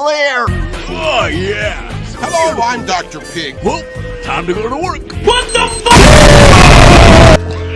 clear. Oh, yeah. Hello, I'm Dr. Pig. Well, time to go to work. What the?